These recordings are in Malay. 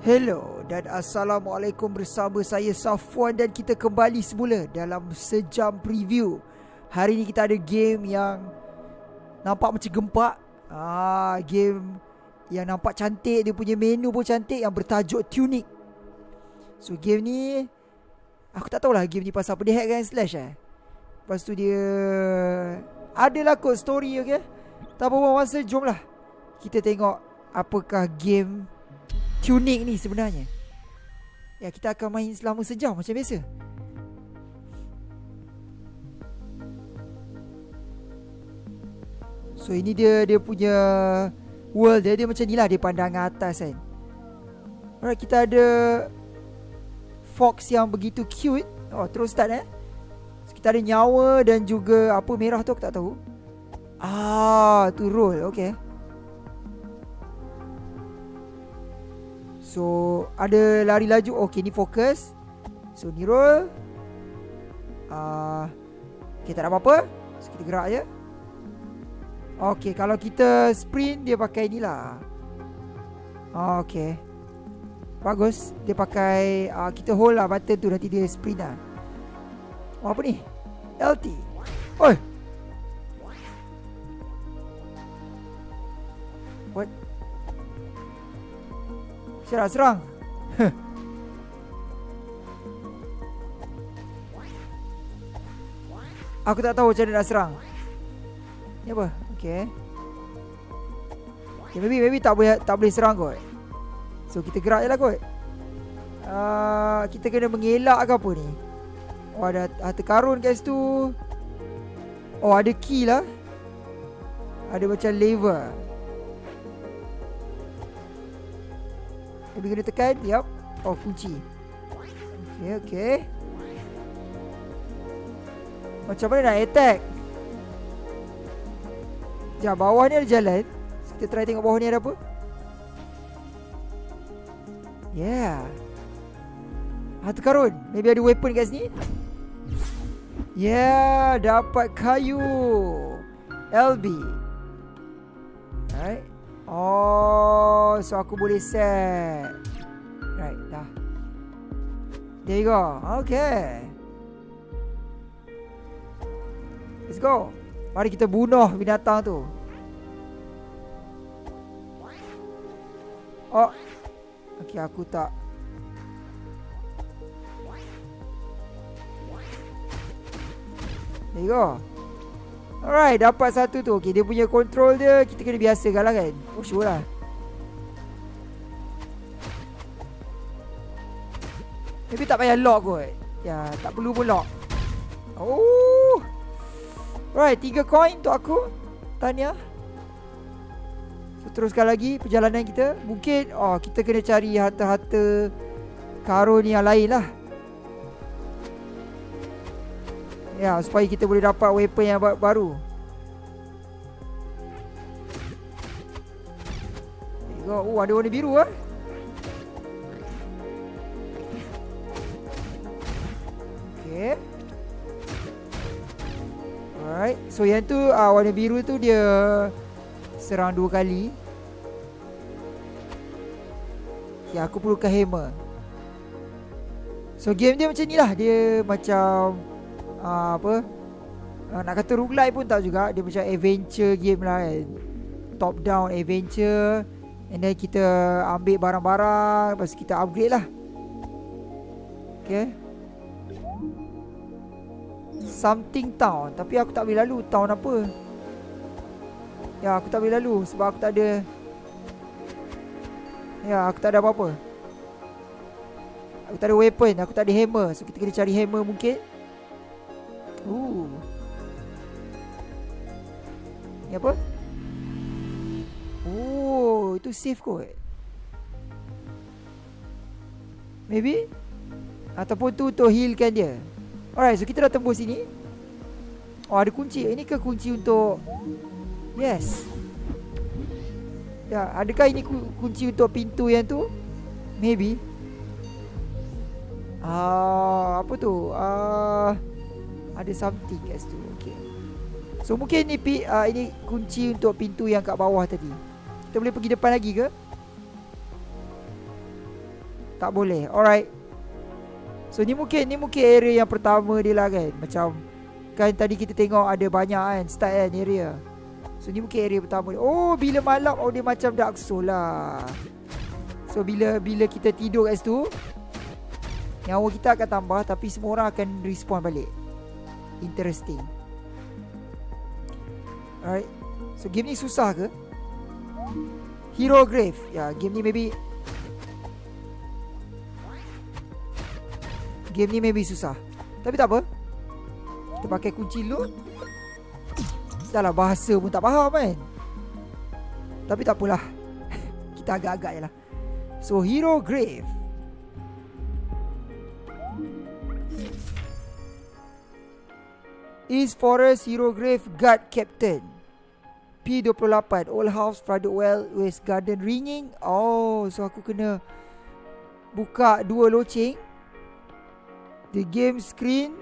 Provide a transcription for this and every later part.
Hello dan Assalamualaikum bersama saya Safwan dan kita kembali semula dalam sejam preview. Hari ni kita ada game yang nampak macam gempak. Ah, game yang nampak cantik, dia punya menu pun cantik yang bertajuk Tunic. So game ni aku tak tahulah game ni pasal apa dia hack kan slash eh. Lepas tu dia adalah kot story okay. Tak apa masa jomlah kita tengok apakah game Tunic ni sebenarnya. Ya kita akan main selama sejam macam biasa. So ini dia dia punya world dia, dia macam ni lah Dia pandangan atas kan. Alright kita ada Fox yang begitu cute. Oh terus start eh. So, Kita ada nyawa dan juga apa merah tu aku tak tahu. Ah tu roll okay So ada lari laju. Okay ni fokus. So ni roll. Uh, Okay tak ada apa-apa. So kita gerak je. Okay kalau kita sprint Dia pakai ni lah. Okay. Bagus. Dia pakai uh, Kita hold lah button tu Nanti dia sprint lah. Oh apa ni? LT Oi nak serang. Aku tak tahu macam mana nak serang. Ni apa? Okay Okay maybe, maybe tak boleh tak boleh serang kot. So kita gerak je lah kot. Uh, Kita kena mengelak ke apa ni? Oh ada harta karun kat situ. Oh ada key lah. Ada macam lever Lebih kena tekan Yup. Oh kunci Okay okay Macam mana nak attack? Sekejap bawah ni ada jalan. Kita try tengok bawah ni ada apa. Yeah. Harta karun Maybe ada weapon kat sini. Yeah Dapat kayu. LB Alright Oh, so aku boleh set. Right, dah. There you go. Okay. Let's go. Mari kita bunuh binatang tu. Oh. Okay, aku tak. There you go. Alright, dapat satu tu. Okay, dia punya control dia kita kena biasakan lah kan. Oh, sure lah. Maybe tak payah lock kot. Ya, tak perlu pun lock. Oh. Right, tiga coin untuk aku. Tanya. So, teruskan lagi perjalanan kita. Mungkin, oh, kita kena cari harta-harta karun yang lain lah. Ya, supaya kita boleh dapat weapon yang baru. Oh ada warna biru ah. Okay. Alright, so yang tu uh, warna biru tu dia serang dua kali. Ya, aku perlukan hammer. So game dia macam ni lah Dia macam uh, apa? Uh, nak kata roguelike pun tak juga. Dia macam adventure game lah kan. Top down adventure. And then kita ambil barang-barang. Lepas kita upgrade lah. Okay. Something town. Tapi aku tak boleh lalu town apa. Ya aku tak boleh lalu sebab aku tak ada ya aku tak ada apa-apa. Aku tak ada weapon. Aku tak ada hammer. So kita kena cari hammer mungkin Ooh. Ni apa? Oh, itu safe kot. Maybe ataupun tu untuk healkan dia. Alright, so kita dah tembus sini. Oh, ada kunci. Ini ke kunci untuk Yes. Ya, adakah ini kunci untuk pintu yang tu? Maybe. Ah, uh, apa tu? Ah, uh, ada something kat situ Okay So mungkin ni uh, Ini kunci untuk pintu yang kat bawah tadi. Kita boleh pergi depan lagi ke? Tak boleh. Alright. So ni mungkin Ni mungkin area yang pertama dia lah kan. Macam Kan tadi kita tengok ada banyak kan Start kan area. So ni mungkin area pertama dia. Oh bila malam Oh dia macam Dark Soul lah. So bila bila kita tidur kat situ Nyawa kita akan tambah Tapi semua orang akan respawn balik Interesting. Alright. So game ni susah ke? Hero Grave. Ya yeah, game ni maybe Game ni maybe susah. Tapi tak apa. Kita pakai kunci loot. Dah lah bahasa pun tak faham kan? Tapi tak apalah. Kita agak-agak je lah. So Hero Grave East Forest Hero Grave Guard Captain. P28 Old House Private Well West Garden Ringing. Oh So aku kena Buka dua loceng. The game screen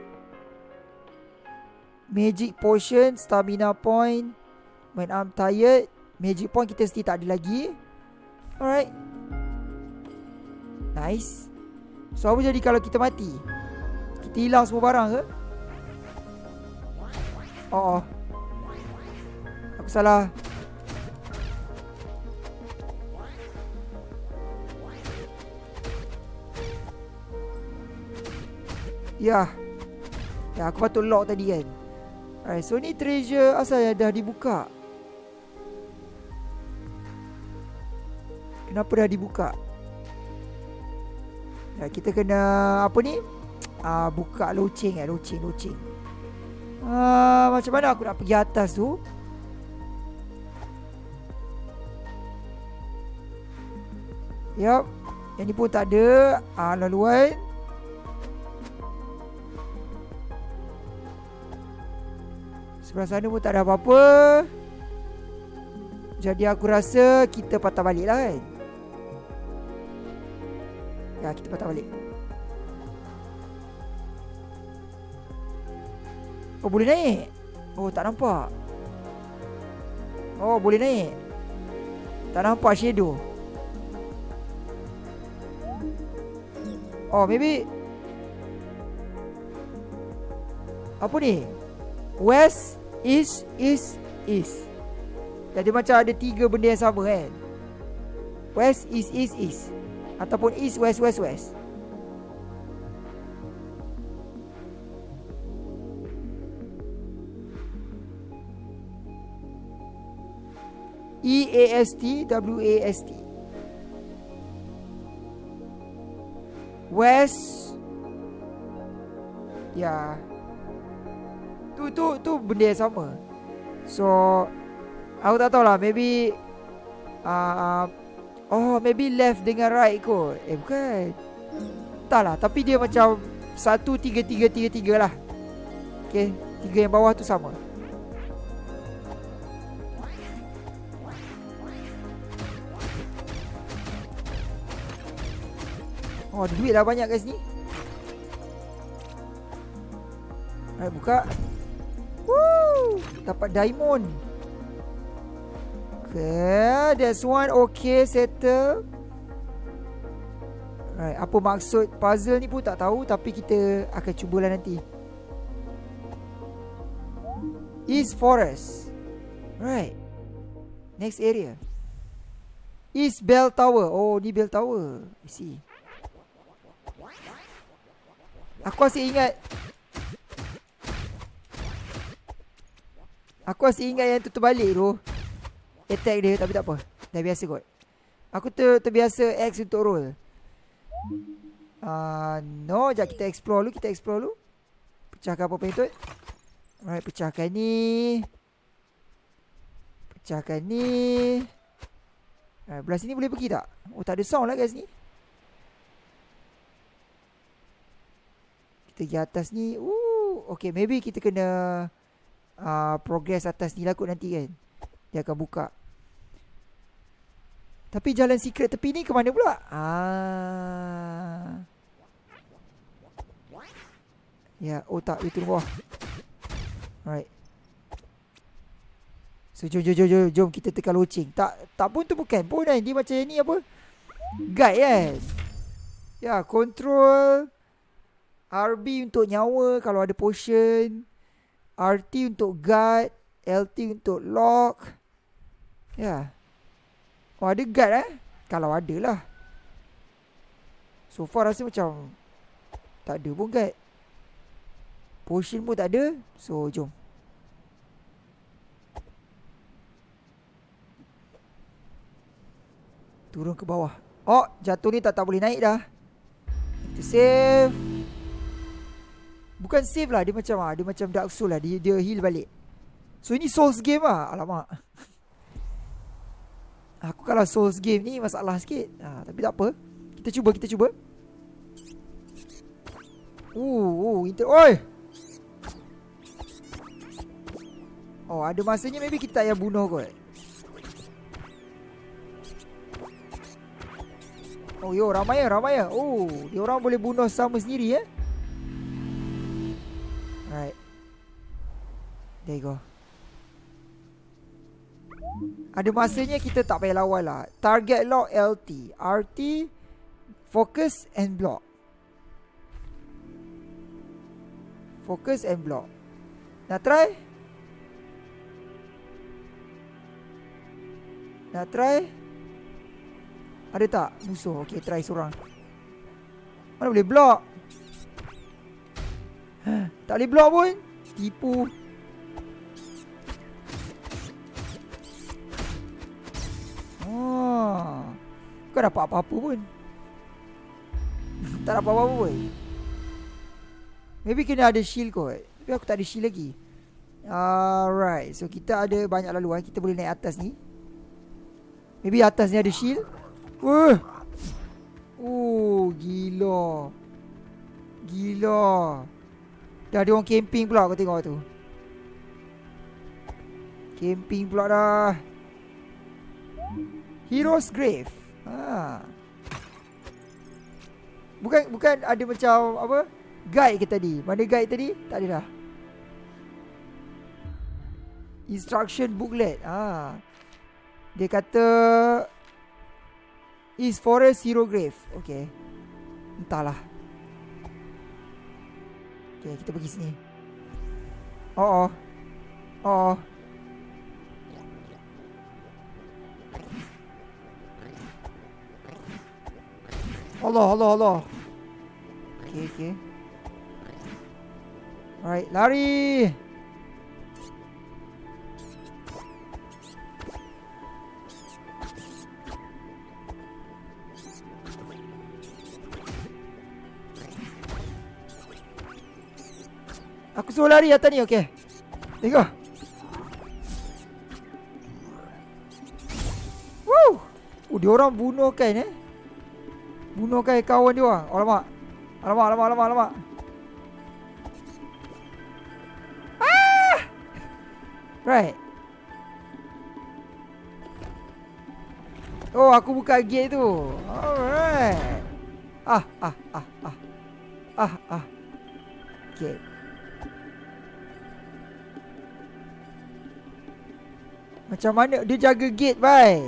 Magic Potion Stamina Point When I'm tired Magic Point kita still tak ada lagi. Alright. Nice. So apa jadi kalau kita mati? Kita hilang semua barang ke Oh, oh. Aku salah Ya Ya aku patut lock tadi kan Alright so ni treasure asal dah dibuka Kenapa dah dibuka Ya, kita kena apa ni? Ah buka loceng eh, loceng, loceng. Ah macam mana aku nak pergi atas tu? Yap. Yang ni pun tak ada ah laluan. Sebelah sana pun tak ada apa-apa. Jadi aku rasa kita patah balik lah kan. Ya kita patah balik Oh boleh naik? Oh tak nampak. Oh boleh naik. Tak nampak shadow. Oh maybe. Apa ni? West East East East. Jadi macam ada tiga benda yang sama kan? West East East East. Ataupun east, west, west, west E-A-S-T W-A-S-T West. Ya. Tu tu tu benda yang sama. So Aku tak tahu lah Maybe uh, Oh maybe left dengan right kot. Eh bukan. Tak lah Tapi dia macam Satu tiga tiga tiga tiga lah. Okay Tiga yang bawah tu sama Oh duit lah banyak kat sini Alright buka Woo Dapat diamond Okay, that's one okay settle. Right, apa maksud puzzle ni pun tak tahu tapi kita akan cubalah nanti. East Forest. Right. Next area. East Bell Tower. Oh, ni Bell Tower. I see. Aku masih ingat Aku masih ingat yang tu terbalik tu attack dia tapi tak apa. Dah biasa kot. Aku ter terbiasa X untuk roll. Uh, no, jap kita explore dulu, kita explore dulu. Pecahkan apa pentut. Alright, pecahkan ni. Pecahkan ni. Alright, belah sini boleh pergi tak? Oh, tak ada sound lah kat sini. Kita pergi atas ni. Ooh, okay, maybe kita kena uh, progress atas ni lah kot nanti kan. Dia akan buka. Tapi jalan secret tepi ni ke mana pula? Ah. Ya, oh tak, itu bawah. Alright. So, jom, jom, jom, jom, kita tekan loceng. Tak, tak pun tu bukan pun kan. Dia macam ni apa? Guide kan? Ya, control RB untuk nyawa kalau ada potion. RT untuk guard. LT untuk lock. Ya. Oh, ada guard eh? Kalau ada lah. So far rasa macam tak ada pun guard. Potion pun tak ada. So, jom. Turun ke bawah. Oh, jatuh ni tak tak boleh naik dah. Kita save. Bukan save lah, dia macam ah, dia macam Dark Souls lah, dia dia heal balik. So ini Souls game ah. Alamak. Aku kalau Souls game ni masalah sikit. Ha, tapi tak apa. Kita cuba, kita cuba. Uh, uh, inter oi. Oh, ada masanya maybe kita tak payah bunuh kot. Oh yo ramai ya ramai ya. Oh dia orang boleh bunuh sama sendiri ya. Right. There you go. Ada masanya kita tak payah lawan lah. Target lock LT, RT, focus and block. Focus and block. Nak try? Nak try? Ada tak musuh? Okay, try seorang. Mana boleh block? Tak boleh block pun. Tipu. Oh. Kau dapat apa-apa pun. tak dapat apa-apa pun. Maybe kena ada shield kot. Tapi aku tak ada shield lagi. Alright. So, kita ada banyak laluan. Kita boleh naik atas ni. Maybe atas ni ada shield. Oh, gila. Gila. Dah ada orang camping pula kau tengok tu. Camping pula dah. Heroes Grave. Ha. Bukan bukan ada macam apa? Guide ke tadi? Mana guide tadi? Tak ada dah. Instruction booklet. Ha. Dia kata Is forest hero grave Okay Entahlah Okay kita pergi sini. Oh oh. Oh oh. Allah Allah Allah. Okay okay Alright lari suruh lari atas ni, okey. Tengok. Woo! Oh, dia orang bunuh kan eh. Bunuh kan kawan dia orang. Alamak. Alamak, alamak, alamak, alamak. Ah! Right. Oh, aku buka gate tu. Alright. Ah, ah, ah, ah. Ah, ah. Okay. Macam mana dia jaga gate bai?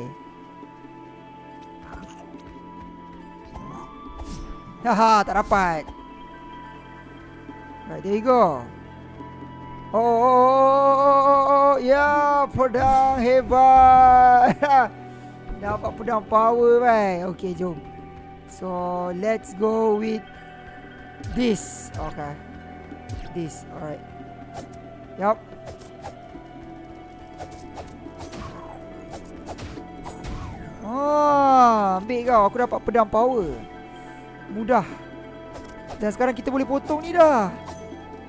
Haha, tak dapat. Right, there you go. Oh, oh, oh, oh, oh, oh. ya, pedang hebat. Dapat pedang power bai. Okay, jom. So, let's go with this. Okay. This, alright. Yup. Ah, ambil kau. Aku dapat pedang power. Mudah. Dan sekarang kita boleh potong ni dah.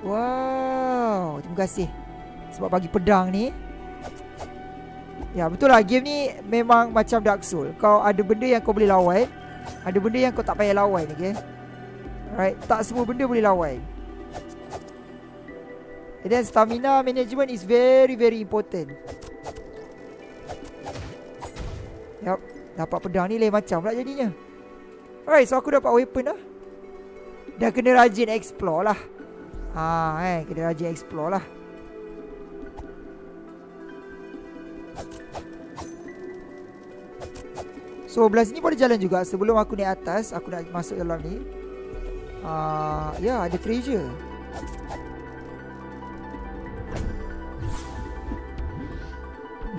Wow. Terima kasih. Sebab bagi pedang ni. Ya, betul lah. Game ni memang macam Dark Souls. Kau ada benda yang kau boleh lawan. Ada benda yang kau tak payah lawan. Okay? Alright. Tak semua benda boleh lawan. And then stamina management is very very important. Yup. Dapat pedang ni lain macam pula jadinya. Alright so aku dapat weapon lah. Dah kena rajin explore lah. Ha eh kena rajin explore lah. So belah sini boleh jalan juga. Sebelum aku naik atas Aku nak masuk dalam ni. Uh, Ya yeah, ada treasure.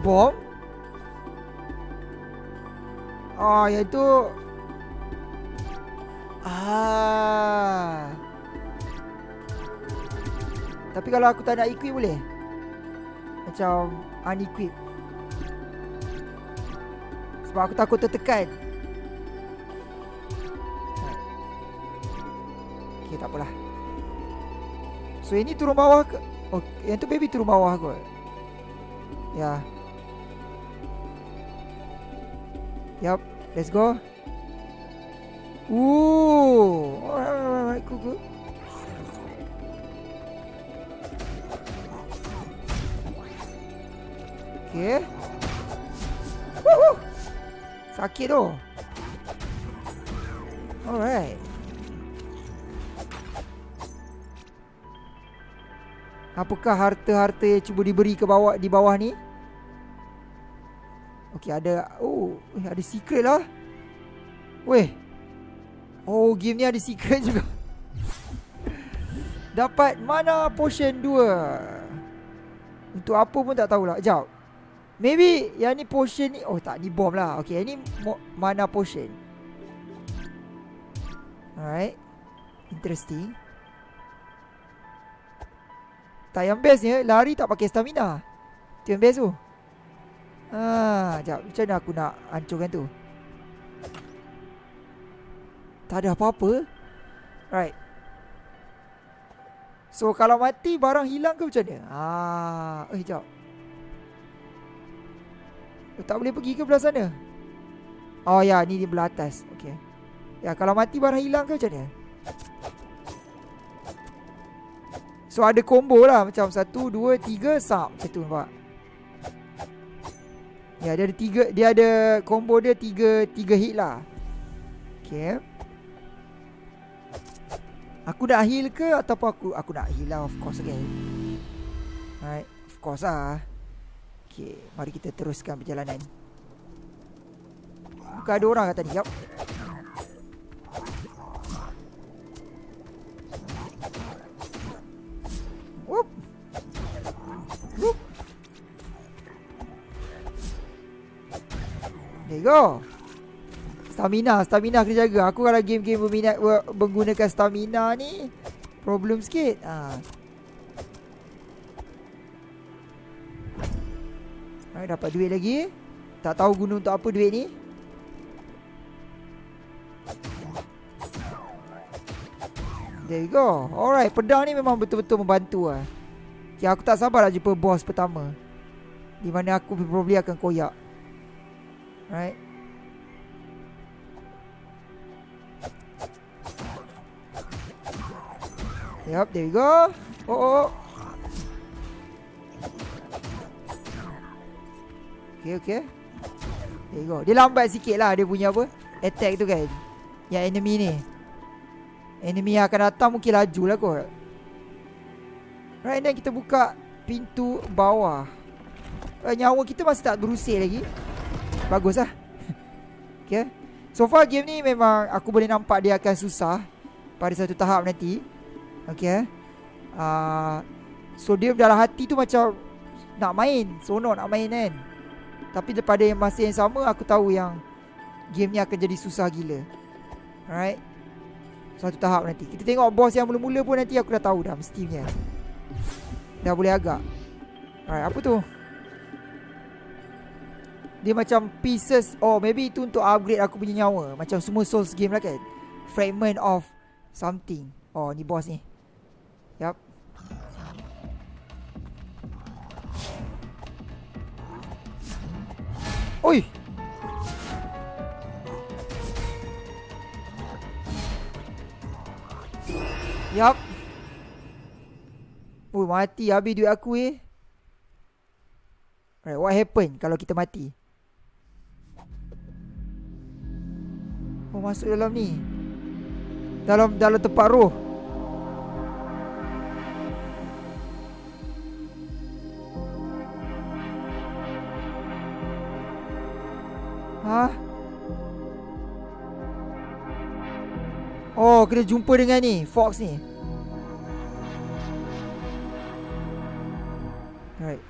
Bom Oh yang tu. Ah. Tapi kalau aku tak nak equip boleh? Macam unequip. Sebab aku takut tertekan. Okay takpelah So ini turun bawah ke? Oh yang tu baby turun bawah kot. Ya. Yup Let's go. Ooh. Alright alright Cool cool Okay. Woohoo. Sakit tu. Alright. Apakah harta-harta yang cuba diberi ke bawah di bawah ni? Okey ada oh eh, ada secret lah. Weh. Oh game ni ada secret juga. Dapat mana potion 2. Untuk apa pun tak tahulah. Jap. Maybe yang ni potion ni Oh tak ni bom lah yang ni mana potion Alright Interesting Tak yang bestnya Lari tak pakai stamina Itu yang best tu Ah, Sekejap Macam mana aku nak hancurkan tu Tak ada apa-apa Right So kalau mati barang hilang ke macam mana Ah, Eh sekejap Oh, tak boleh pergi ke belah sana? Oh ya, ni di belah atas. Okey. Ya, kalau mati barang hilang ke macam ni? So ada combo lah macam satu, dua, tiga, sap macam tu nampak. Ya, dia ada tiga, dia ada combo dia tiga, tiga hit lah. Okay. Aku nak heal ke ataupun aku aku nak heal lah of course okay. Alright, of course lah. Okey, mari kita teruskan perjalanan. Bukan ada orang kat tadi. Yup. There you go. Stamina, stamina kena jaga. Aku kalau game-game berminat menggunakan stamina ni problem sikit. Ha. Hai, dapat duit lagi. Tak tahu guna untuk apa duit ni. There you go. Alright, pedang ni memang betul-betul membantu lah. Okay, aku tak sabar nak jumpa boss pertama. Di mana aku probably akan koyak. Right. Yup, there you go. Oh, oh. oh. Okay okay There you go Dia lambat sikit lah Dia punya apa Attack tu kan Yang enemy ni Enemy yang akan datang Mungkin laju lah kot Right then kita buka Pintu bawah eh, Nyawa kita masih tak berusir lagi Bagus lah. Okay. So far game ni memang Aku boleh nampak dia akan susah Pada satu tahap nanti. Okay. Uh, So dia dalam hati tu macam Nak main. Sono nak main kan. Tapi daripada yang masa yang sama Aku tahu yang Game ni akan jadi susah gila. Alright. Satu tahap nanti. Kita tengok boss yang mula-mula pun nanti Aku dah tahu dah mestinya Dah boleh agak. Alright apa tu Dia macam pieces Oh maybe itu untuk upgrade aku punya nyawa Macam semua souls game lah kan Fragment of Something Oh ni boss ni Yup Oi. Yap. Oh mati habis duit aku eh. Right, what happen kalau kita mati? Oh masuk dalam ni. Dalam dalam tempat roh. Ha? Oh kena jumpa dengan ni Fox ni. Alright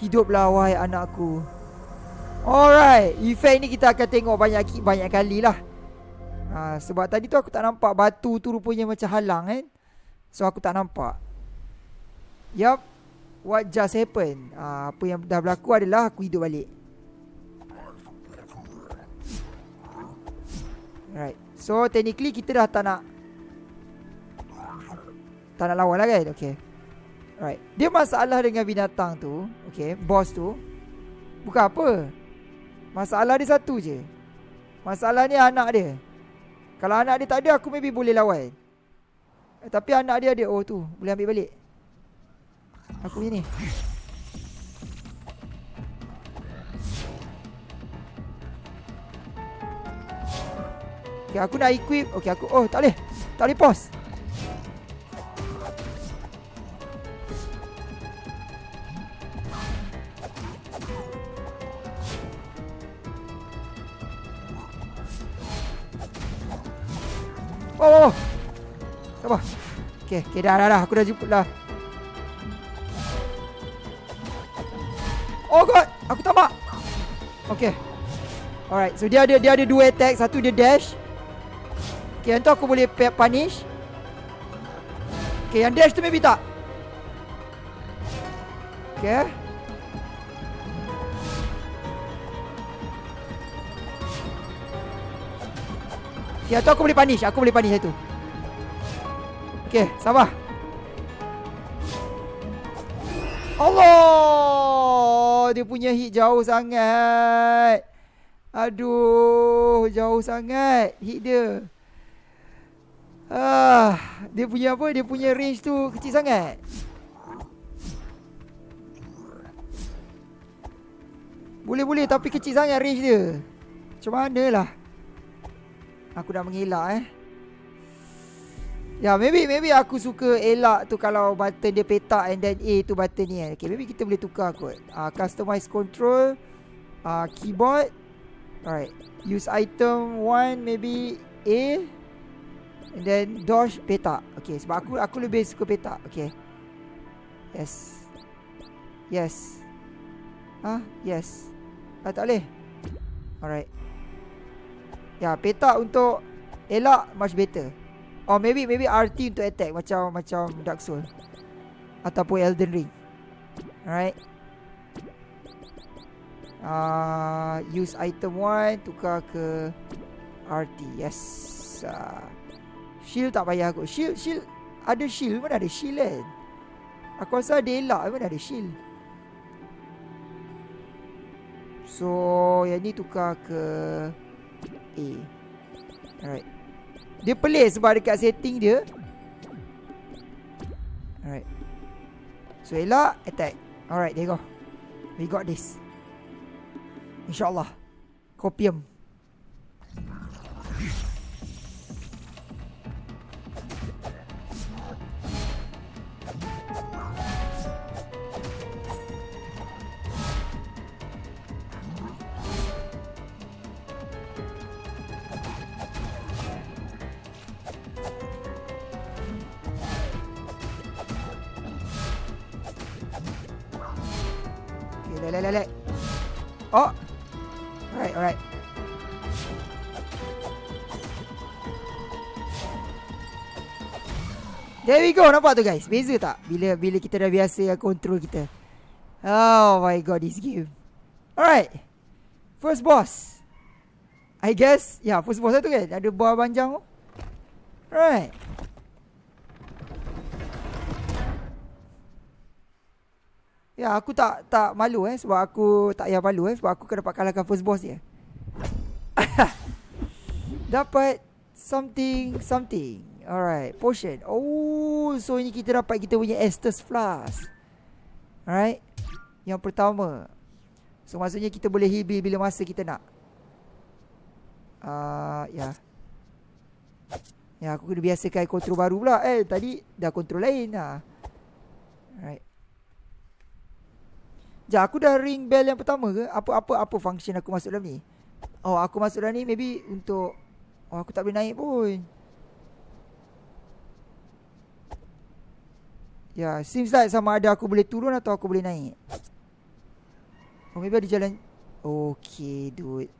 Hiduplah wahai anakku Hiduplah wahai anakku Alright Efek ni kita akan tengok banyak banyak kali lah. Ha, Sebab tadi tu aku tak nampak Batu tu rupanya macam halang kan So aku tak nampak. Yup What just happened? Ha, Apa yang dah berlaku adalah Aku hidup balik. Right So technically kita dah tak nak Tak nak lawan lah kan? Okay. Right Dia masalah dengan binatang tu Okay Boss tu. Bukan apa Masalah dia satu je. Masalah ni anak dia. Kalau anak dia tak ada Aku maybe boleh lawan. Eh, Tapi anak dia ada Oh tu Boleh ambil balik. Aku ni. Okay aku nak equip. Okay aku Oh tak boleh. Tak boleh pause Okay, okay dah, dah, dah. Aku dah jumpa dah. Oh god. Aku tak mak Okay Alright So dia ada dia ada dua attack. Satu dia dash. Okay yang tu aku boleh punish. Okay yang dash tu maybe tak. Okay yang tu aku boleh punish. Aku boleh punish itu Okay sabar. Allah Dia punya hit jauh sangat. Aduh Jauh sangat Hit dia. Ah, Dia punya apa? Dia punya range tu Kecil sangat. Boleh-boleh Tapi kecil sangat range dia. Macam mana lah Aku dah mengelak eh Ya, yeah, maybe maybe aku suka elak tu kalau button dia petak and then A tu button ni kan. Okay, maybe kita boleh tukar kot. Uh, customize control. Uh, keyboard. Alright. Use item 1 maybe A. And then dodge petak. Okay, sebab aku aku lebih suka petak. Okay. Yes. Yes. Ah, yes. Ah, tak boleh. Alright. Ya, yeah, petak untuk elak much better. Or maybe maybe RT untuk attack macam macam Dark Soul ataupun Elden Ring. Alright. Uh, use item 1 tukar ke RT. Yes. Uh, shield tak payah aku. Shield shield ada shield mana ada shield kan? Aku rasa ada elak mana ada shield. So yang ni tukar ke A. Alright. Dia pelik sebab dekat setting dia. Alright. So elak Attack. Alright there you go. We got this. InsyaAllah. Copium There we go. Nampak tu guys? Beza tak? Bila bila kita dah biasa control kita. Oh my god, this game. Alright. First boss. I guess, ya, yeah, first boss tu kan? Ada buah panjang tu. Alright. Ya aku tak tak malu eh sebab aku tak payah malu eh sebab aku kena dapat kalahkan first boss dia. dapat something something. Alright, potion. Oh, so ini kita dapat kita punya Estus Flask. Alright. Yang pertama. So maksudnya kita boleh heal bila masa kita nak. Ah, uh, ya. Ya, aku kena biasakan kontrol baru pula. Eh, tadi dah kontrol lain lah. Alright. Sekejap aku dah ring bell yang pertama ke Apa apa apa function aku masuk dalam ni Oh aku masuk dalam ni maybe untuk Oh aku tak boleh naik pun Ya seems like sama ada aku boleh turun atau aku boleh naik. Oh maybe ada jalan. Okay dude.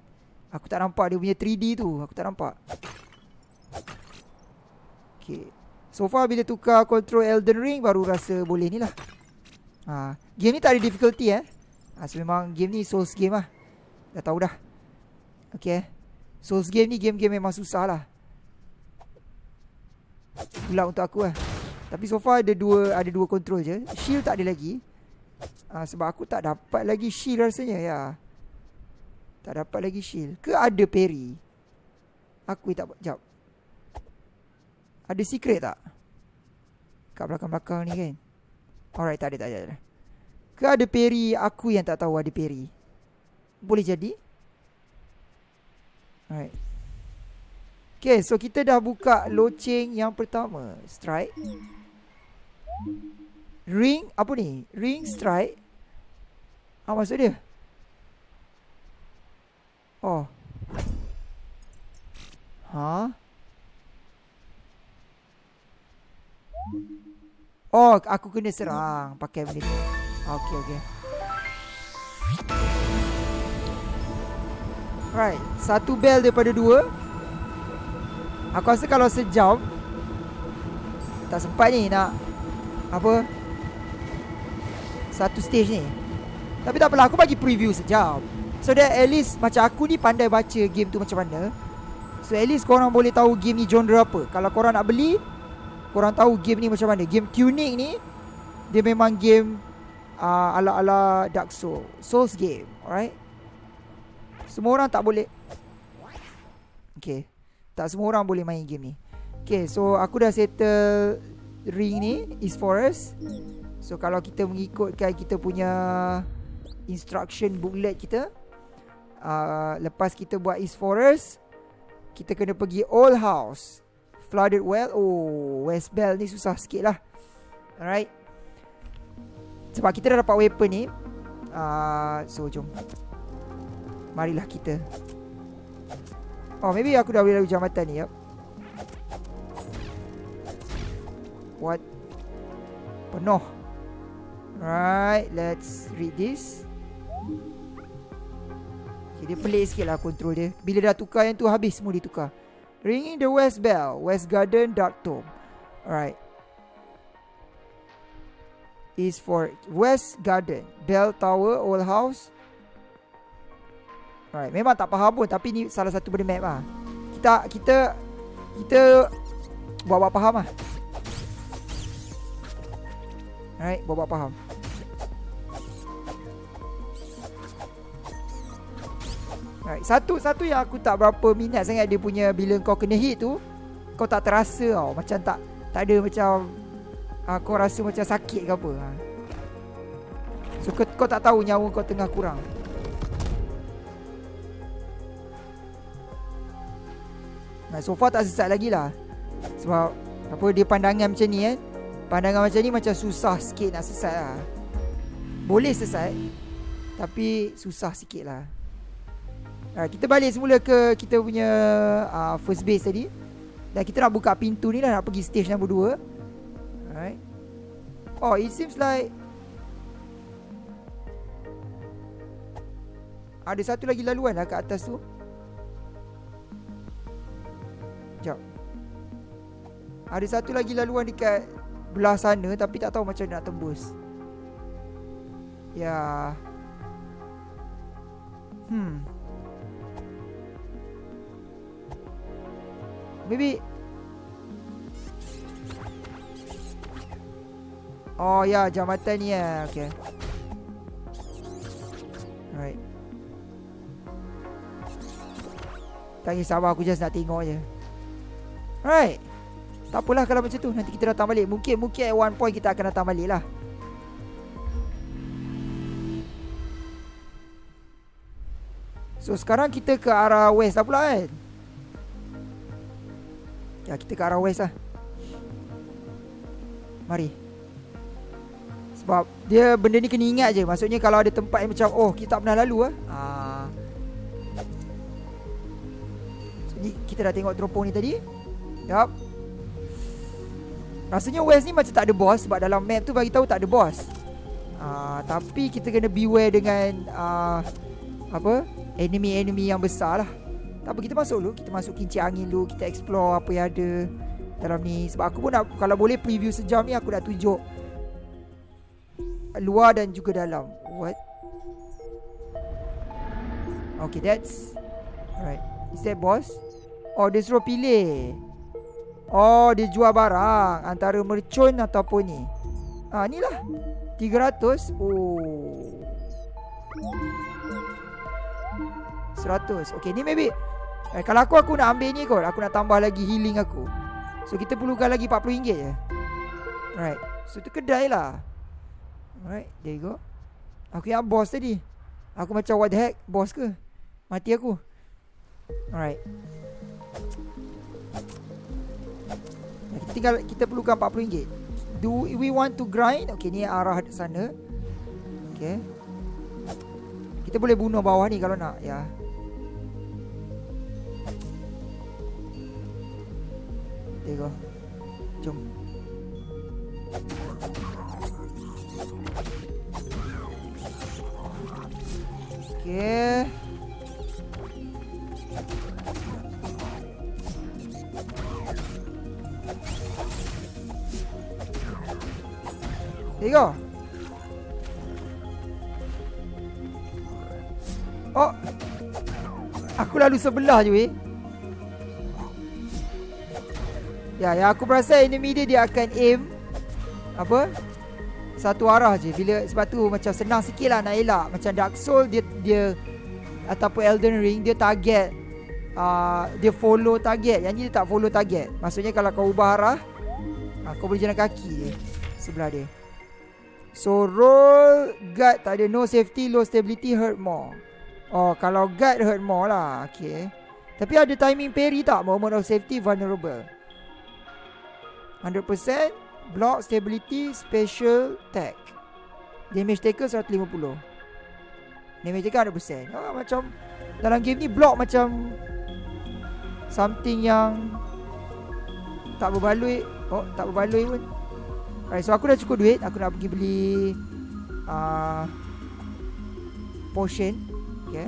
Aku tak nampak dia punya 3D tu. Aku tak nampak. Okay. So far bila tukar control Elden Ring Baru rasa boleh ni lah. Ha. Game ni tak ada difficulty eh? Ha, So memang game ni Souls game lah. Dah tahu dah. Okay. Souls game ni game-game memang susah lah. Pula untuk aku lah Tapi so far ada dua Ada dua control je. Shield tak ada lagi. Ha, Sebab aku tak dapat lagi shield rasanya ya. Tak dapat lagi shield. Ke ada parry? Aku tak Sekejap Ada secret tak? Kat belakang-belakang ni kan? Alright tak ada tak ada. Ke ada parry? Aku yang tak tahu ada parry. Boleh jadi. Alright. Okay so kita dah buka Loceng yang pertama. Strike Ring Apa ni Ring strike Apa maksud dia Oh. Ha? Oh, aku kena serang pakai benda ni. Okey, okey. Right, satu bell daripada dua. Aku rasa kalau sejam tak sempat ni nak apa? Satu stage ni. Tapi tak apalah, aku bagi preview sejam. So that at least Macam aku ni pandai baca game tu macam mana. So at least korang boleh tahu game ni genre apa. Kalau korang nak beli Korang tahu game ni macam mana. Game Tunic ni Dia memang game uh, Ala-ala Dark Souls Souls game Alright? Semua orang tak boleh. Okay. Tak semua orang boleh main game ni. Okay so aku dah settle Ring ni East Forest So kalau kita mengikutkan kita punya Instruction booklet kita uh, Lepas kita buat East Forest Kita kena pergi Old House. Flooded Well? Oh West Bell ni susah sikit lah. Alright. Sebab kita dah dapat weapon ni. Uh, So jom. Marilah kita. Oh maybe aku dah boleh lalu jambatan ni yep. What Penuh. Right Let's read this. Okay, dia pelik sikit lah control dia. Bila dah tukar yang tu habis semua dia tukar Ringing the West Bell West Garden Dark Tomb Alright. Is for West Garden Bell Tower Old House. Alright Memang tak faham pun Tapi ni salah satu benda map lah. Kita Kita Kita Buat-buat faham lah Alright Buat-buat faham Right. Satu satu yang aku tak berapa minat sangat dia punya bila kau kena hit tu kau tak terasa tau macam tak tak ada macam uh, kau rasa macam sakit ke apa. Ha. So kau, kau tak tahu nyawa kau tengah kurang. Nah, so far tak sesat lagi lah Sebab Apa dia pandangan macam ni kan Pandangan macam ni macam susah sikit nak sesat lah Boleh sesat Tapi susah sikit lah Uh, kita balik semula ke kita punya uh, first base tadi. Dan kita nak buka pintu ni lah nak pergi stage nombor 2. Alright. Oh, it seems like ada satu lagi laluan lah kat atas tu. Jap. Ada satu lagi laluan dekat belah sana tapi tak tahu macam nak tembus. Ya. Hmm. Maybe Oh ya yeah, jambatan ni ya Okay Alright Tak kisah sabar aku just nak tengok je Alright Tak apalah kalau macam tu Nanti kita datang balik. Mungkin mungkin at one point kita akan datang balik lah. So sekarang kita ke arah west lah pula kan? Ya kita ke arah west lah. Mari. Sebab Dia benda ni kena ingat je. Maksudnya kalau ada tempat yang macam Oh kita tak pernah lalu lah ha. so, ni, Kita Kita dah tengok teropong ni tadi. Yup Rasanya West ni macam tak ada boss Sebab dalam map tu bagi tahu tak ada boss. Uh, Tapi kita kena beware dengan uh, Apa? Enemy-enemy yang besar lah. Tak apa kita masuk dulu. Kita masuk kincir angin dulu. Kita explore apa yang ada Dalam ni. Sebab aku pun nak Kalau boleh preview sejam ni Aku dah tunjuk Luar dan juga dalam. What? Okay that's Alright. Is that boss? Oh dia suruh pilih Oh dia jual barang Antara mercun ataupun ni. Ah ni lah. 300 Oh. 100 Okay ni maybe. Eh, Kalau aku aku nak ambil ni kot. Aku nak tambah lagi healing aku. So kita perlukan lagi RM40 je. Alright. So tu kedai lah. Alright There you go. Aku yang boss tadi. Aku macam what the heck? Boss ke? Mati aku. Alright Kita tinggal Kita perlukan RM40 Do we want to grind? Okay ni arah sana. Okay. Kita boleh bunuh bawah ni Kalau nak Ya. There sebelah je weh Ya, yang aku perasan enemy dia dia akan aim apa? Satu arah je. Bila sebab tu macam senang sikitlah nak elak. Macam Dark Soul dia dia ataupun Elden Ring dia target uh, dia follow target. Yang ni dia tak follow target. Maksudnya kalau kau ubah arah, uh, kau boleh jalan kaki je sebelah dia. So roll guard tak ada no safety, low stability, hurt more. Oh, kalau guard hurt more lah. Okay. Tapi ada timing parry tak? Moment of safety vulnerable. 100% Block Stability Special Tag Damage taker 150 Damage taker 100% oh, Macam Dalam game ni block macam Something yang Tak berbaloi Oh tak berbaloi pun Alright so aku dah cukup duit Aku nak pergi beli uh, Potion Okay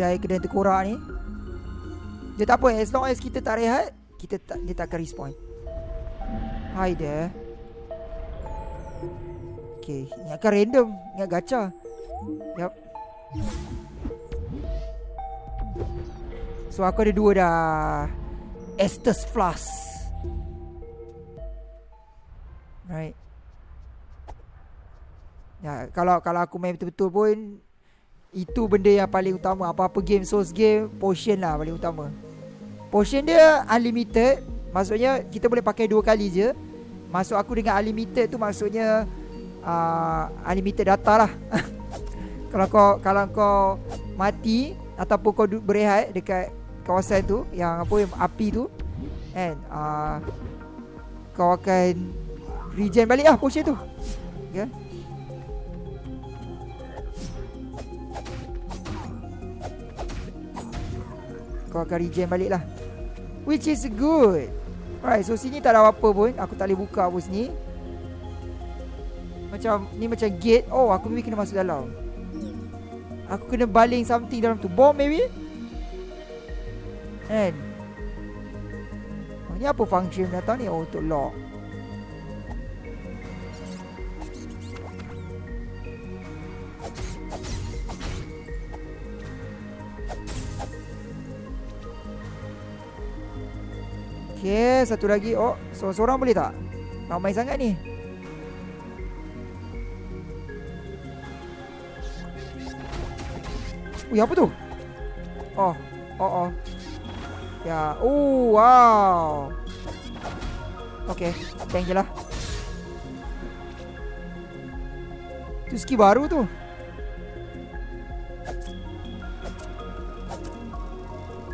kedai-kedai terkorak ni. Dia tak apa As long as kita tak rehat kita tak, Dia tak akan respawn. Hi there Okay Ingatkan random Ingat gacha Yup. So aku ada dua dah. Estus Flask Right. Ya, kalau kalau aku main betul-betul pun itu benda yang paling utama. Apa-apa game Souls game Potion lah paling utama. Potion dia unlimited. Maksudnya kita boleh pakai dua kali je. Masuk aku dengan unlimited tu maksudnya uh, Unlimited data lah. Kalau kau kalau kau mati Ataupun kau berehat dekat kawasan tu Yang apa yang api tu And uh, Kau akan Regen balik lah potion tu. Okay Kau akan regen balik lah. Which is good. Right so sini tak ada apa-apa pun. Aku tak boleh buka apa sini. Macam Ni macam gate. Oh aku maybe kena masuk dalam. Aku kena baling something dalam tu. Bomb maybe? Kan? Oh, Ni apa function datang ni? Oh untuk lock Okay, satu lagi. Oh, seorang-seorang boleh tak? Ramai sangat ni. Ui, apa tu? Oh, oh, oh. Ya, oh, wow. Okay, tank je lah. Tu skill baru tu.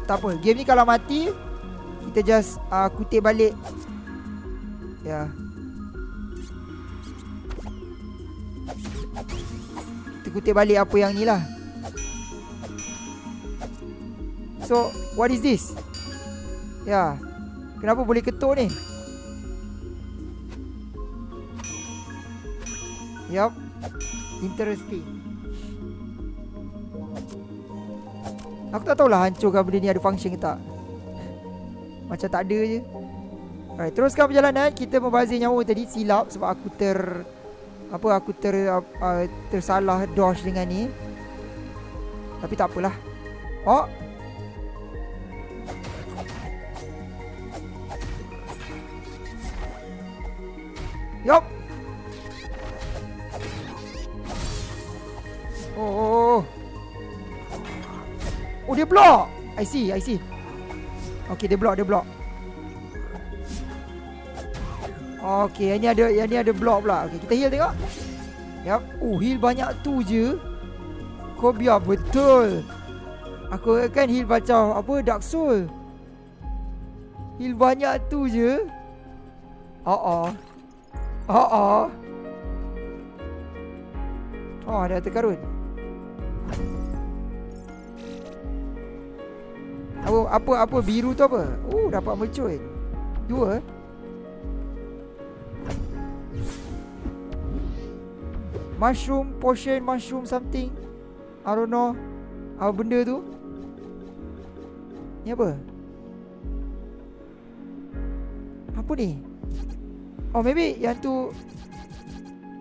Tak apa, game ni kalau mati kita just uh, kutip balik. Ya. Yeah. kutip balik apa yang ni lah. So what is this? Ya. Kenapa boleh ketuk ni? Yup. Interesting. Aku tak tahulah hancurkan benda ni ada function ke tak Macam tak ada je. Alright, teruskan perjalanan. Kita membazir nyawa tadi silap Sebab aku ter Apa aku ter uh, Tersalah dodge dengan ni. Tapi tak apalah. Oh! Yup! Oh, oh, oh. Oh dia block! I see, I see Okay dia block, dia block Okay, yang ni ada yang ni ada block pula. Okay, kita heal tengok. Yap. Oh, heal banyak tu je. Kau biar betul. Aku kan heal macam apa Dark Soul. Heal banyak tu je. Oh oh. Oh oh. Oh, ada terkarun. Apa apa apa biru tu apa? Oh, dapat mercun. Dua. Mushroom potion Mushroom something. I don't know. Apa benda tu? Ni apa? Apa ni? Oh maybe yang tu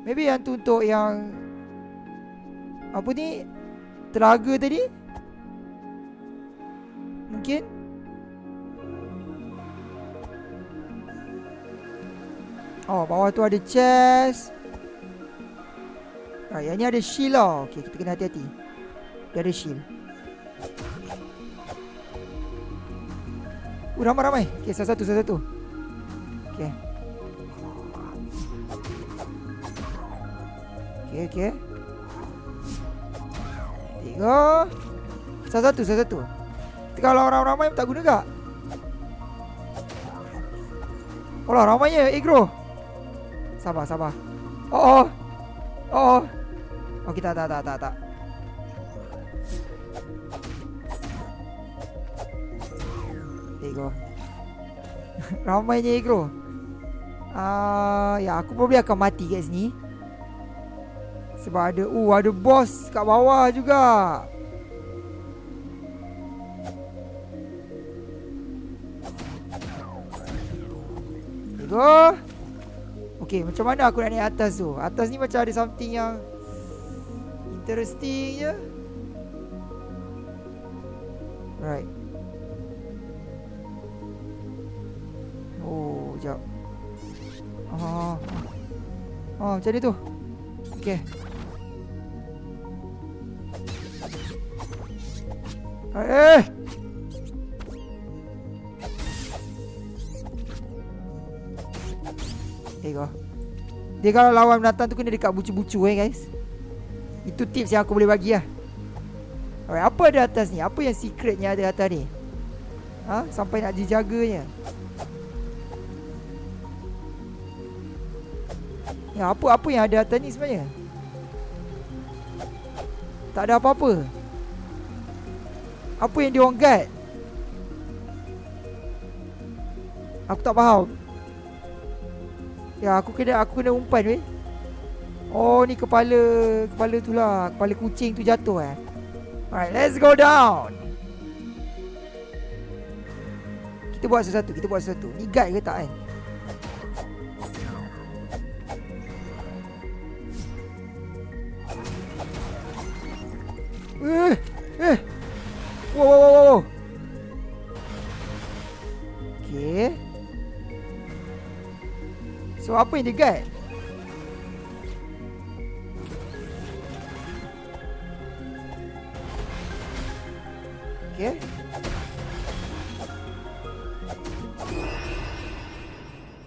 Maybe yang tu untuk yang Apa ni? Telaga tadi Mungkin Oh bawah tu ada chest Ha, yang ni ada shield lah. Okey, kita kena hati-hati. Dia ada shield. Uh, ramai-ramai. Okey, satu-satu, satu-satu. Okey. Okey, okey. Tiga. Satu-satu, satu-satu. Kalau orang ramai tak guna tak? Oh ramainya Igro. Sabar, sabar. Oh, oh. Oh. Oh kita tak tak tak tak. Ego. Ramainya ego. Ah, uh, ya aku probably akan mati kat sini. Sebab ada uh ada boss kat bawah juga. Ego. Okay, macam mana aku nak naik atas tu? Atas ni macam ada something yang interesting je. Right. Oh, jap. Oh. Oh, macam ni tu. Okay. Eh! Tengok. Dia kalau lawan binatang tu kena dekat bucu-bucu eh guys. Itu tips yang aku boleh bagi lah Alright, apa ada atas ni? Apa yang secretnya ada atas ni? Ha? Sampai nak dijaganya Ya, apa apa yang ada atas ni sebenarnya? Tak ada apa-apa Apa yang dia orang guard? Aku tak faham Ya, aku kena aku kena umpan weh. Oh ni kepala Kepala tu lah. Kepala kucing tu jatuh eh. Alright let's go down. Kita buat sesuatu Kita buat sesuatu. Ni guide ke tak kan Eh? Eh So apa yang dia guide Okay.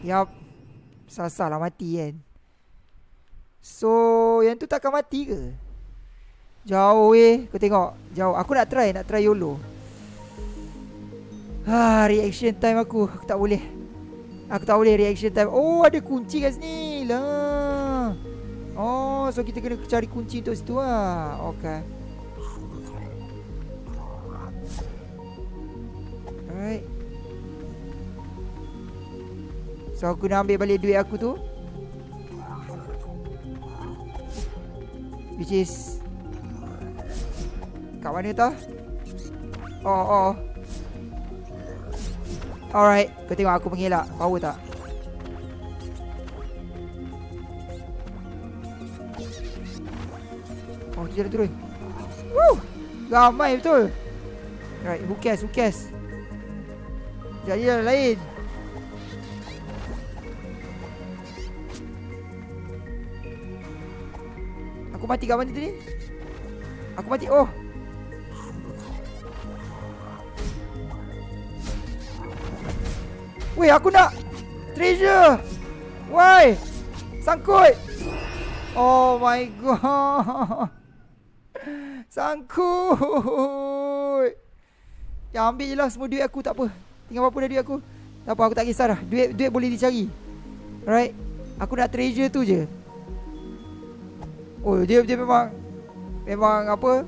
Yap. Sasar lah mati kan. So, yang tu takkan mati ke? Jauh eh. Kau tengok. Jauh. Aku nak try. Nak try YOLO. Ha, reaction time aku. Aku tak boleh. Aku tak boleh reaction time. Oh, ada kunci kat sini. Lah. Oh, so kita kena cari kunci untuk situ lah. Okay. Alright. So aku nak ambil balik duit aku tu. Which is Kat mana tau? Oh, oh. Alright, kau tengok aku mengelak. Power tak? Oh, dia dah turun. Woo! Ramai betul. Right, who cares, who cares? Jadi yang lain. Aku mati kat mana tadi? Aku mati. Oh. Weh, aku nak treasure. Why? Sangkut. Oh my god. Sangkut. Ya ambil lah semua duit aku tak apa. Tinggal berapa dah duit aku. Tak apa aku tak kisah dah. Duit duit boleh dicari. Alright. Aku nak treasure tu je. Oh dia dia memang memang apa?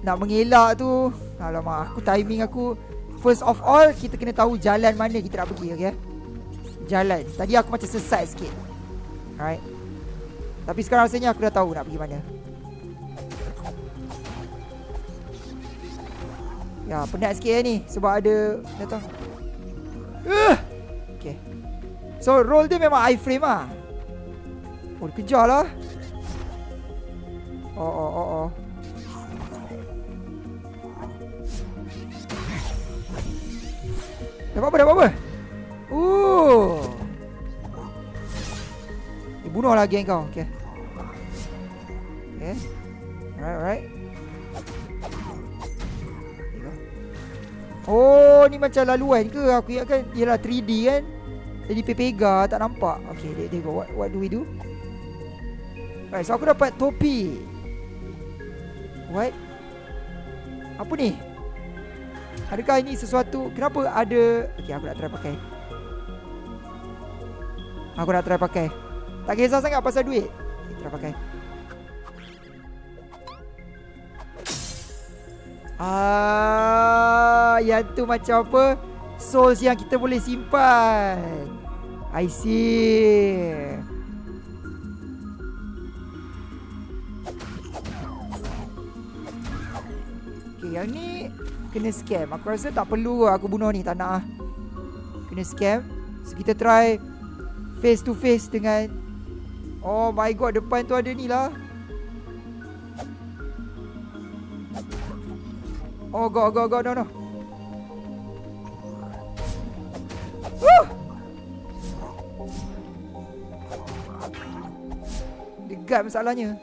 Nak mengelak tu. Alamak aku timing aku First of all Kita kena tahu jalan mana kita nak pergi Okay? Jalan. Tadi aku macam sesat sikit. Alright. Tapi sekarang rasanya aku dah tahu nak pergi mana. Ya penat sikit ni. Sebab ada Datang uh! Okay. So roll dia memang iframe lah Oh dia kejar lah. Oh oh oh oh Dah apa-apa, dah apa-apa Ooh. Dia bunuh lagi kau Okay Okay Alright, alright Oh, ni macam laluan ke? Aku ingatkan Yelah 3D kan Jadi pepega Tak nampak Okay, there go what, what do we do? Alright, so aku dapat topi What? Apa ni? Adakah ini sesuatu? Kenapa ada Okay aku nak try pakai. Aku nak try pakai. Tak kisah sangat pasal duit. Okay, Try pakai. Ah, Yang tu macam apa? Souls yang kita boleh simpan. I see. Okay yang ni Kena scam. Aku rasa tak perlu aku bunuh ni Tak nak lah Kena scam. So kita try Face to face dengan Oh my god Depan tu ada ni lah. Oh god god god no no. Woo! Dekat masalahnya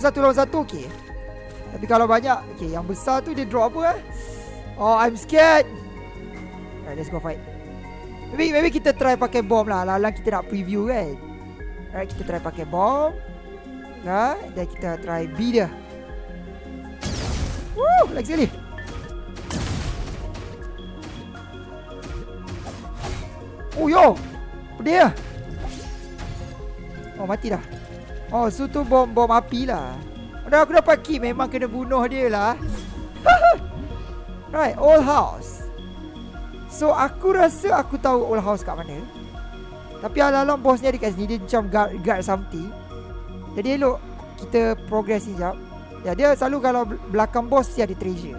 Satu lawan satu okey. Tapi kalau banyak okey yang besar tu dia drop apa eh? Oh I'm scared. Alright let's go fight. Maybe maybe kita try pakai bom lah. Lalang kita nak preview kan. Alright kita try pakai bom. Nah, dan kita try B dia. Woo, lagi sekali. Oh yo. Lah. Oh mati dah. Oh, so tu bom bom api lah. Dah aku dapat key memang kena bunuh dia lah. right, old house. So aku rasa aku tahu old house kat mana. Tapi alam-alam bos ni ada kat sini dia macam guard, guard something. Jadi elok kita progress ni jap. Ya dia selalu kalau belakang bos dia ada treasure.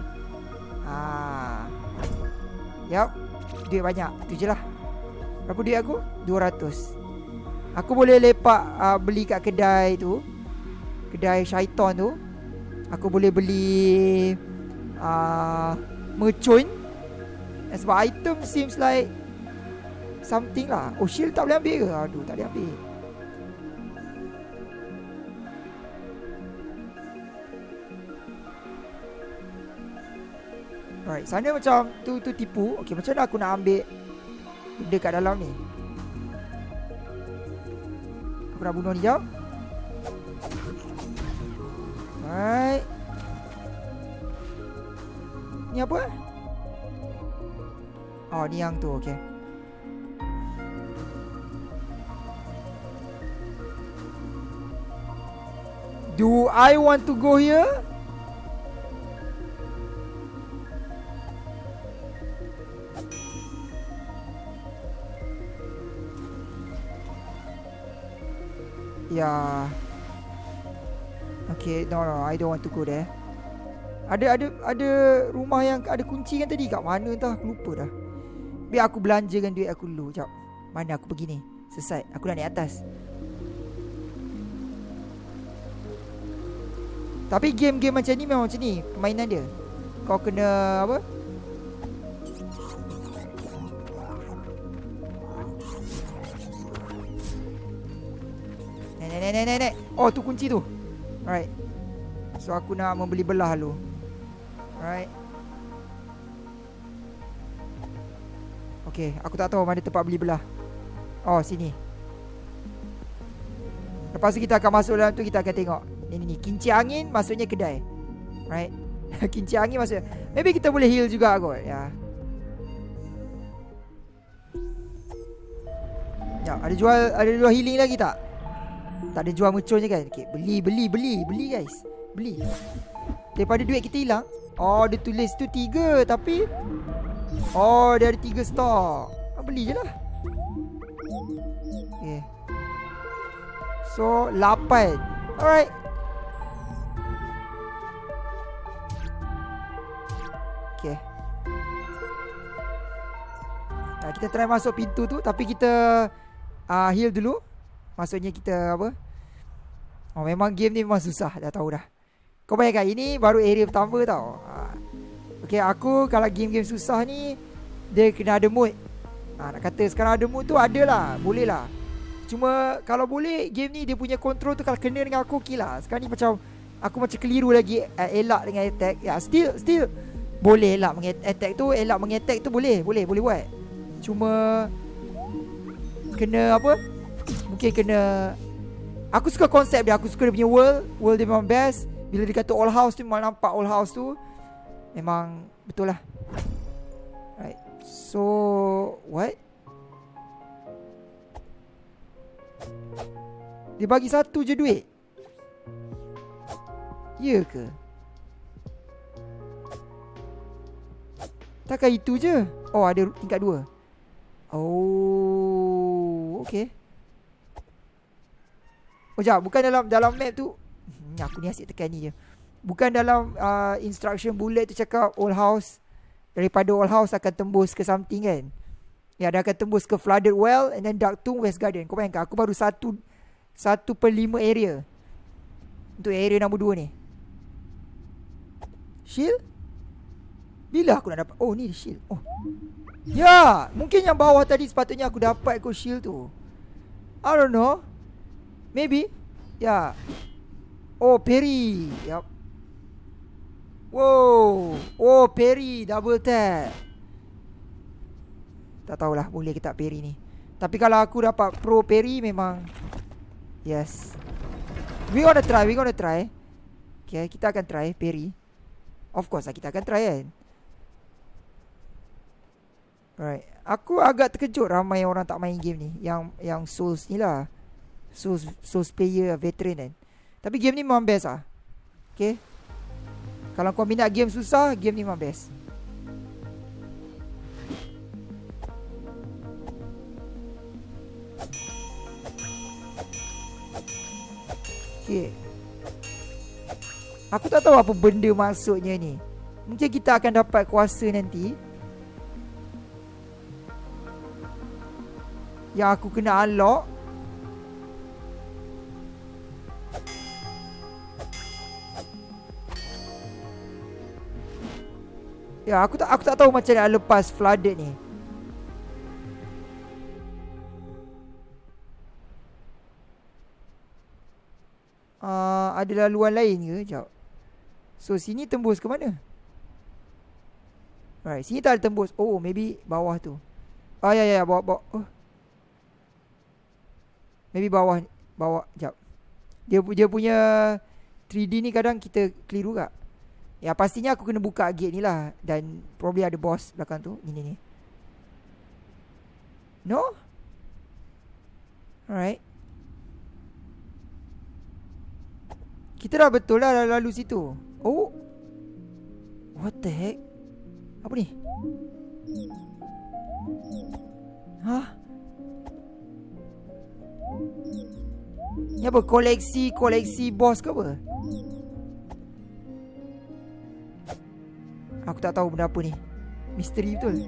Ha. Yap. Duit banyak. Tu je lah. Berapa duit aku? 200. Aku boleh lepak uh, beli kat kedai tu Kedai syaitan tu Aku boleh beli uh, Mercun Dan Sebab item seems like Something lah Oh shield tak boleh ambil ke? Aduh tak boleh ambil Alright, sana macam tu tu tipu. Okey, macam mana aku nak ambil benda kat dalam ni? Aku nak bunuh jap Alright. Ni apa? Oh, ni yang tu. Okay. Do I want to go here? Yeah. Okay, no no, I don't want to go there. Ada ada ada rumah yang ada kunci kan tadi kat mana entah aku lupa dah. Biar aku belanjakan duit aku dulu. Jap. Mana aku pergi ni? Selesai. Aku nak naik atas. Tapi game-game macam ni memang macam ni permainan dia. Kau kena apa? Oh tu kunci tu. Alright. So aku nak membeli belah dulu. Alright. Okay, aku tak tahu mana tempat beli belah. Oh, sini. Lepas tu kita akan masuk dalam tu kita akan tengok. Ni ni ni, kinci angin maksudnya kedai. Right? kinci angin maksudnya. Maybe kita boleh heal juga kot, ya. Ya, ada jual ada jual healing lagi tak? Tak ada jual mercunnya kan? Okay, beli beli beli beli guys. Beli. Daripada duit kita hilang. Oh, dia tulis tu tiga tapi Oh, dia ada tiga stok. Ah, beli je lah. Okay. So, lapan. Alright. Okay. Nah, kita try masuk pintu tu tapi kita uh, heal dulu. Maksudnya kita apa? Oh, memang game ni memang susah. Dah tahu dah. Kau bayangkan ini baru area pertama tau. Uh, Okay aku kalau game-game susah ni Dia kena ada mood ha, Nak kata sekarang ada mood tu ada lah Boleh lah Cuma kalau boleh game ni dia punya control tu Kalau kena dengan aku okay lah Sekarang ni macam Aku macam keliru lagi uh, Elak dengan attack Ya still still Boleh elak attack tu Elak mengattack tu boleh Boleh boleh buat Cuma Kena apa Mungkin kena Aku suka konsep dia. Aku suka dia punya world. World dia memang best. Bila dia kata all house tu Memang nampak all house tu Memang betul lah. Right. So What? Dia bagi satu je duit. Ya ke? Takkan itu je? Oh ada tingkat dua. Oh Okay Oh jap Bukan dalam dalam map tu hmm, Aku ni asyik tekan ni je Bukan dalam uh, instruction bullet tu cakap old house daripada old house akan tembus ke something kan. Ya dia akan tembus ke flooded well and then dark tomb west garden. Kau bayangkan aku baru satu satu per lima area. Untuk area nombor dua ni. Shield? Bila aku nak dapat? Oh ni shield. Oh. Ya, mungkin yang bawah tadi sepatutnya aku dapat aku shield tu. I don't know. Maybe. Ya. Oh, Perry. Yup. Wow. Oh, Perry double tap. Tak tahulah boleh ke tak Perry ni. Tapi kalau aku dapat pro Perry memang yes. We gonna try, we gonna try. Okay, kita akan try Perry. Of course lah kita akan try kan. Right. Aku agak terkejut ramai orang tak main game ni. Yang yang Souls ni lah. Souls, Souls player veteran kan. Tapi game ni memang best lah. Okay. Kalau kau minat game susah, game ni memang best. Okay. Aku tak tahu apa benda maksudnya ni. Mungkin kita akan dapat kuasa nanti. Yang aku kena unlock. Ya, aku tak aku tak tahu macam nak lepas flooded ni. Uh, ada laluan lain ke? Sekejap. So, sini tembus ke mana? Right, sini tak ada tembus. Oh, maybe bawah tu. Oh, ya, ya, ya. Bawah, bawah. Oh. Maybe bawah. Bawah. Sekejap. Dia, dia punya 3D ni kadang kita keliru tak Ya pastinya aku kena buka gate ni lah. Dan probably ada boss belakang tu. Ni ni No? Alright. Kita dah betul lah lalu situ. Oh. What the heck? Apa ni? Hah? Ni apa? Koleksi Koleksi boss ke apa Aku tak tahu benda apa ni. Misteri betul?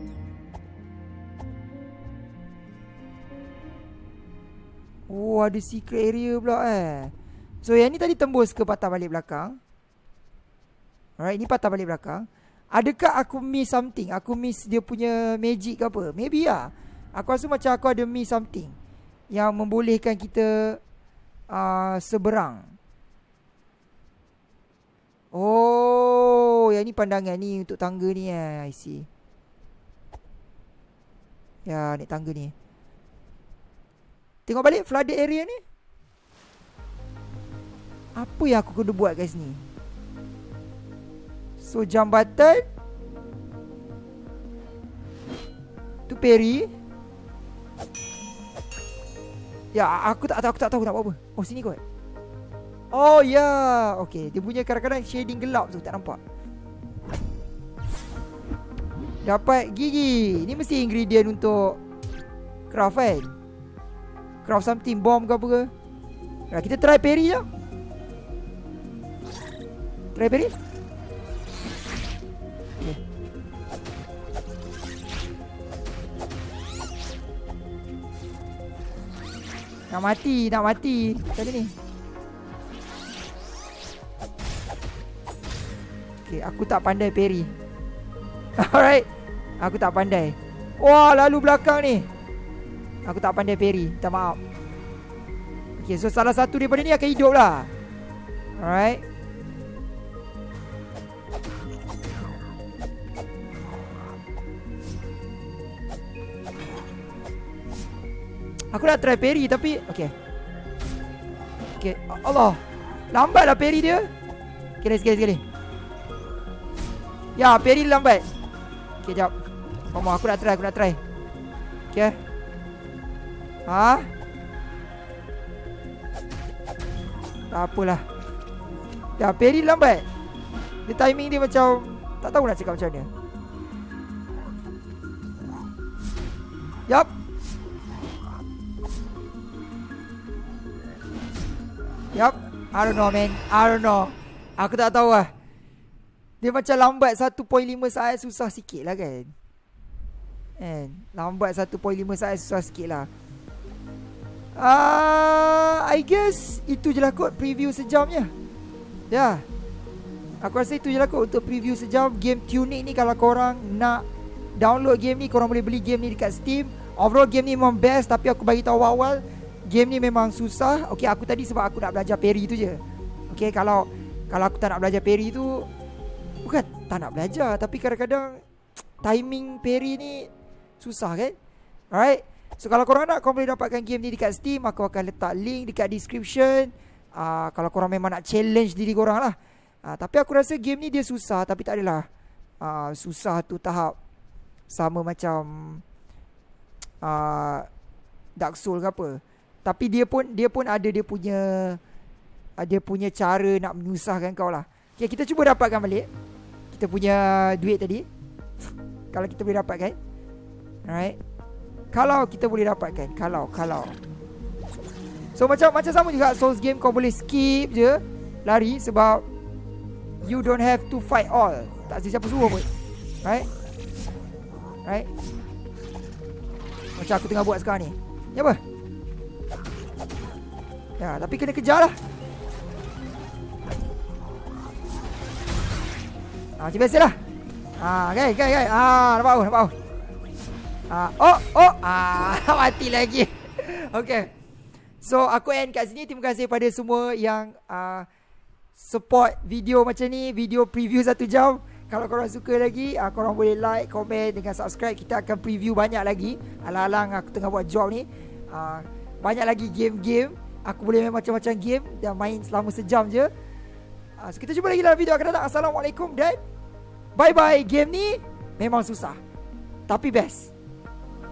Oh ada secret area pula eh. So yang ni tadi tembus ke patah balik belakang? Alright ni patah balik belakang. Adakah aku miss something? Aku miss dia punya magic ke apa? Maybe lah. Aku rasa macam aku ada miss something Yang membolehkan kita uh, Seberang Oh Yang ni pandangan ni Untuk tangga ni eh. I see. Ya naik tangga ni. Tengok balik flooded area ni. Apa yang aku kena buat guys ni? So jambatan Tu Perry. Ya aku tak tahu aku tak tahu nak buat apa. Oh sini kot Oh ya. Yeah. Okay dia punya kadang-kadang shading gelap tu tak nampak. Dapat gigi. Ni mesti ingredient untuk Craft kan? Craft something Bomb ke apa ke? Nah, Kita try Perry je. Try okay. Nak mati Nak mati. Macam ni Okay aku tak pandai Perry. Alright. Aku tak pandai. Wah lalu belakang ni. Aku tak pandai parry Minta maaf. Okay so salah satu daripada ni akan hidup lah. Alright. Aku nak try parry tapi Okay Okay Allah. Lambat lah parry dia. Okay sekali sekali Ya parry lambat. Okay jap. Mama aku nak try aku nak try. Okay Ha? Tak apalah. Dah Perry lambat. Dia timing dia macam Tak tahu nak cakap macam mana. Yup. Yup. I don't know man. I don't know. Aku tak tahu lah Dia macam lambat 1.5 saat Susah sikit lah kan. And Lambat 1.5 saat Susah sikit lah. Uh, I guess itu je lah kot preview sejamnya. Ya. Yeah. Aku rasa itu je lah kot untuk preview sejam. Game Tunic ni kalau korang nak download game ni Korang boleh beli game ni dekat Steam. Overall game ni memang best Tapi aku bagi tahu awal Game ni memang susah. Okay aku tadi sebab aku nak belajar parry tu je. Okay kalau Kalau aku tak nak belajar parry tu tak nak belajar Tapi kadang-kadang Timing parry ni Susah kan? Alright. So kalau korang nak Korang boleh dapatkan game ni dekat Steam. Aku akan letak link dekat description. Uh, Kalau korang memang nak challenge diri korang lah. Uh, Tapi aku rasa game ni dia susah Tapi tak adalah. Uh, Susah tu tahap Sama macam uh, Dark Soul ke apa. Tapi dia pun Dia pun ada dia punya Dia punya cara nak menyusahkan kau lah. Okay kita cuba dapatkan balik Kita punya duit tadi Kalau kita boleh dapatkan Alright? Kalau kita boleh dapatkan Kalau Kalau. So macam macam sama juga Souls game kau boleh skip je Lari sebab You don't have to fight all. Tak siapa suruh pun Right? Right? Macam aku tengah buat sekarang ni. Ni apa? Ya tapi kena kejar lah Ah, macam biasa lah Ah, okay, okay, okay. Ah, nampak aku, nampak aku. Uh, oh, oh, ah, mati lagi. okay. So, aku end kat sini. Terima kasih pada semua yang uh, support video macam ni. Video preview satu jam. Kalau korang suka lagi, uh, korang boleh like, komen dengan subscribe. Kita akan preview banyak lagi. Alang-alang aku tengah buat job ni. Uh, banyak lagi game-game. Aku boleh main macam-macam game dan main selama sejam je. uh, so kita jumpa lagi dalam video akan datang Assalamualaikum dan Bye bye Game ni Memang susah. Tapi best